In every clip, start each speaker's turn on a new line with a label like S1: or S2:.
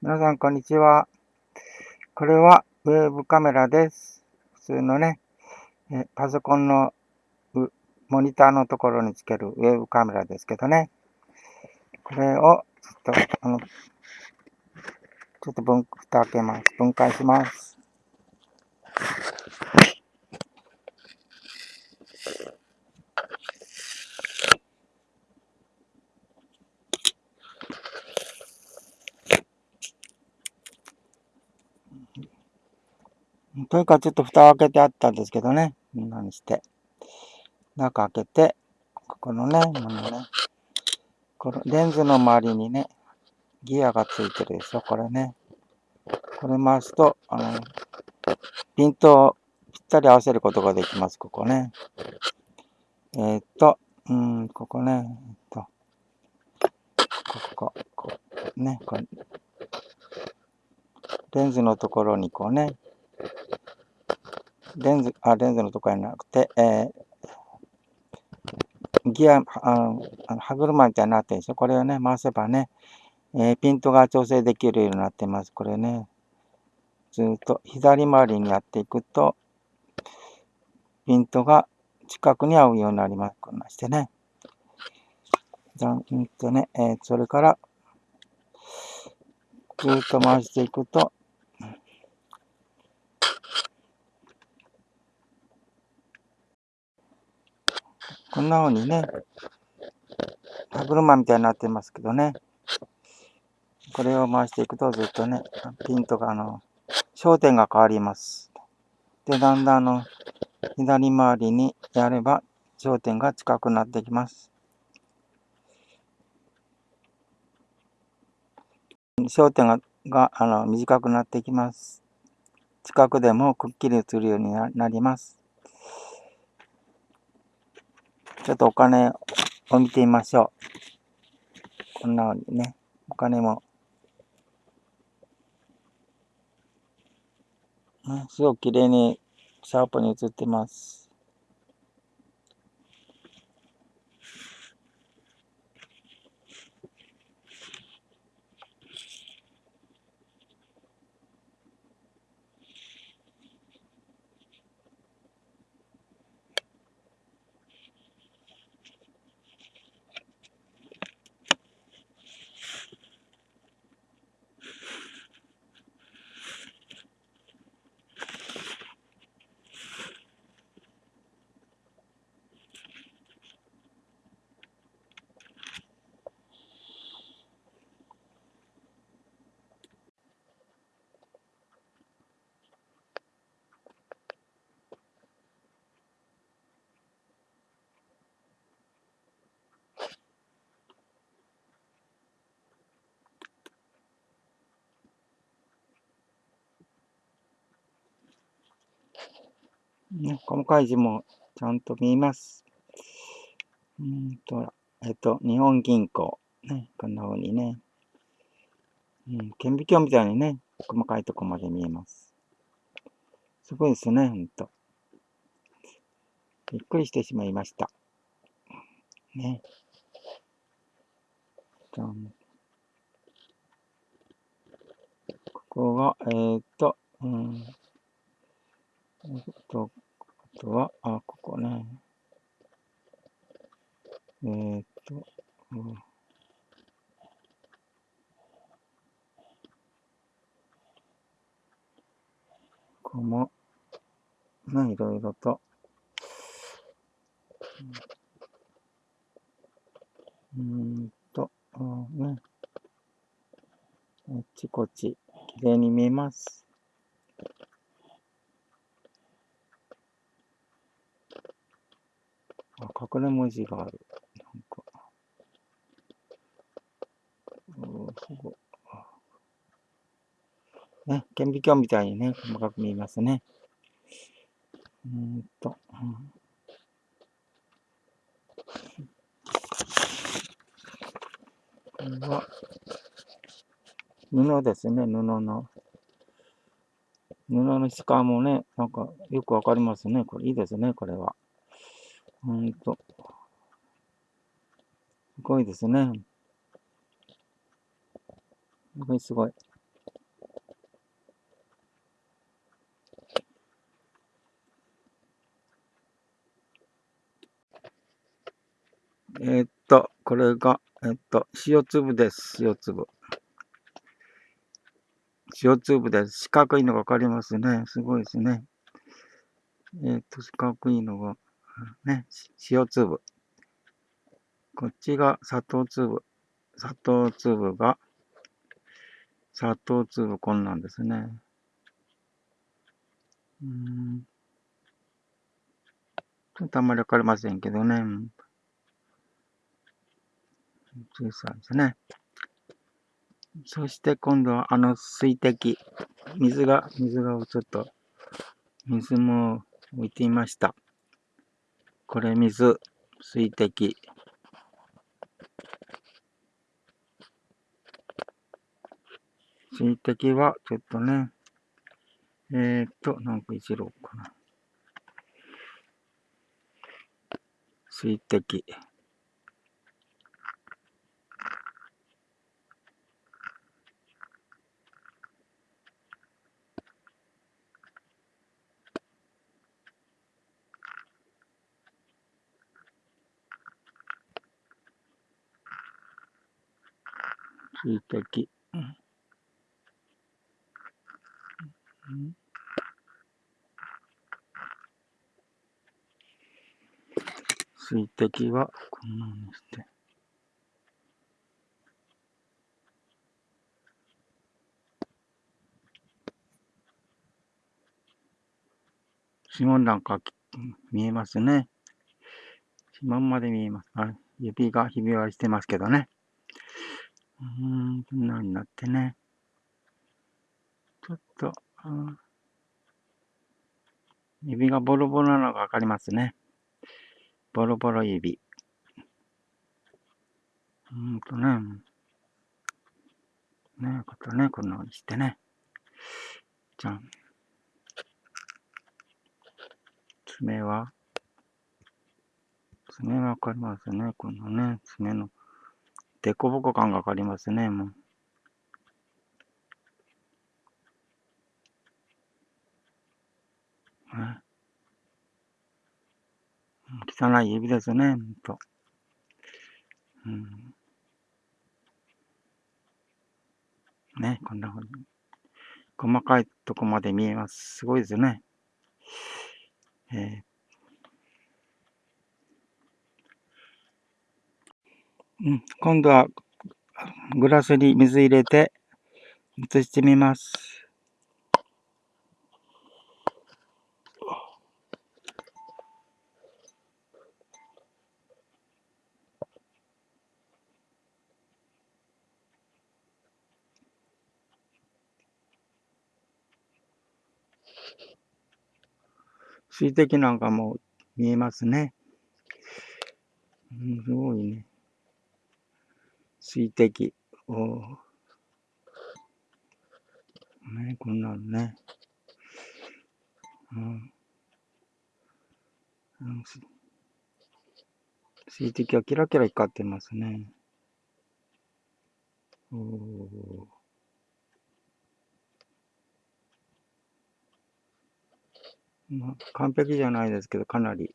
S1: 皆さん、こんにちは。これはウェブカメラです。普通のね、えパソコンのモニターのところにつけるウェブカメラですけどね。これを、ちょっと、あの、ちょっと分、蓋開けます。分解します。というかちょっと蓋を開けてあったんですけどね。こんなにして。中開けて、ここのね、ものね。このレンズの周りにね、ギアがついてるでしょ、これね。これ回すと、あの、ピントをぴったり合わせることができます、ここね。えー、っと、うん、ここね、えっと、ここ、こう、ね、これ、レンズのところにこうね、レンズ、あ、レンズのところじゃなくて、えー、ギア、あの、歯車みたいになってるですよ。これをね、回せばね、えー、ピントが調整できるようになってます。これね、ずっと左回りにやっていくと、ピントが近くに合うようになります。こんなしてね。じゃんとね、えー、それから、ずっと回していくと、こんな風にね、歯車みたいになってますけどね。これを回していくとずっとね、ピントがあの、焦点が変わります。で、だんだんあの、左回りにやれば焦点が近くなってきます。焦点ががあの短くなってきます。近くでもくっきり映るようになります。ちょっとお金を見てみましょう。こんなふうにね、お金も、すごく綺麗にシャープに映ってます。ね、細かい字もちゃんと見えます。うんと、えっと、日本銀行。ね、こんな風にね。うん、顕微鏡みたいにね、細かいとこまで見えます。すごいですね、ほんと。びっくりしてしまいました。ね。じゃんここは、えー、っと、うん、と、あとは、あ、ここね。えー、っと、うん、ここも、ね、いろいろと、うんと、ね、あっちこっち、きれいに見えます。隠れ文字がある。なんか。すごね、顕微鏡みたいにね、細かく見えますね。うんと、うん、これは、布ですね、布の。布の質感もね、なんかよくわかりますね。これいいですね、これは。ほんと。すごいですね。すごいすごい。えー、っと、これが、えー、っと、塩粒です。塩粒。塩粒です。四角いのがわかりますね。すごいですね。えー、っと、四角いのが。ね、塩粒。こっちが砂糖粒。砂糖粒が、砂糖粒こんなんですね。うん。ちょっとあんまりわかりませんけどね。小さいですね。そして今度はあの水滴。水が、水がちょっと、水も置いてみました。これ水、水滴。水滴はちょっとね、えー、っと、なんか一郎かな。水滴。水滴。水滴はこん。なにして。指紋なん。か見えますね。指紋まで見えます。はい、指がひび割りしてますけどね。うん、こんなになってね。ちょっと、うん、指がボロボロなのがわかりますね。ボロボロ指。うんとね。ねことね、こんな風にしてね。じゃん。爪は爪わかりますね。このね、爪の凸凹感がわかりますね、もう。汚い指ですね、ほんと。うん。ね、こんなふうに。細かいとこまで見えます。すごいですね。えー、うん、今度はグラスに水入れて移してみます。水滴なんかも見えますね。うん、すごいね。水滴。おね、こんなのね。うん。うん、水滴はキラキラ光ってますね。おー。まあ、完璧じゃないですけど、かなり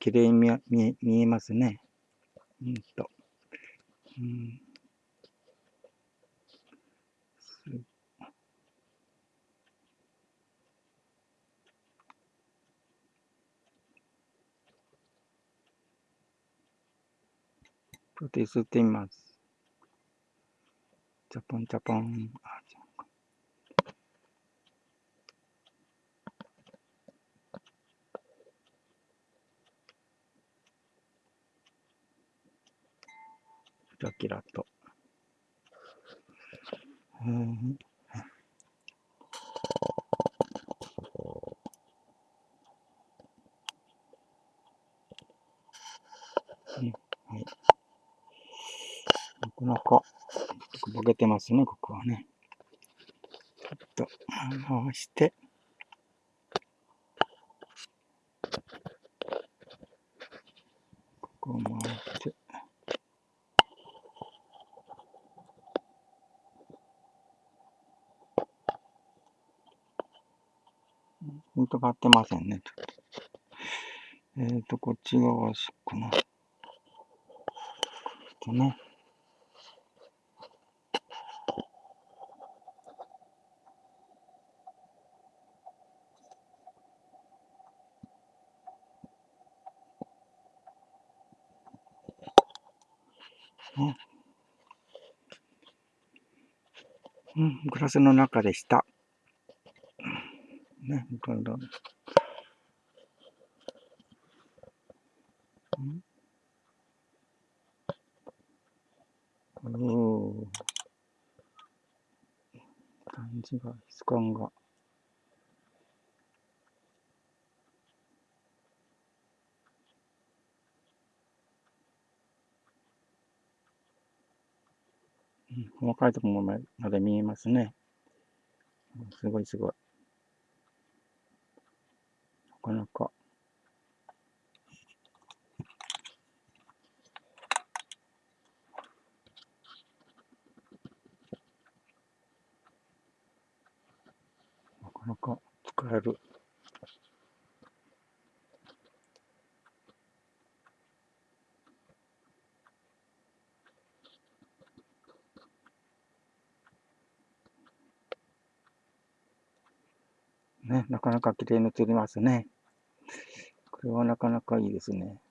S1: 綺麗に見見見えますね。うんと。プロテスティマス。チ。ャポンチャポン。キラキラと。うん。はい。なかなか、ボケてますね、ここはね。ちょっと回して、ここを回して、ほんと買ってませんね。えっ、ー、と、こっち側しかな。とね。ね。うん、グラスの中でした。ね、どんどん。うん、お感じが、質感が。うん細かいところまで見えますね。すごいすごい。なかなか。なかなか使える。ね、なかなか綺麗に映りますね。これはなかなかいいですね。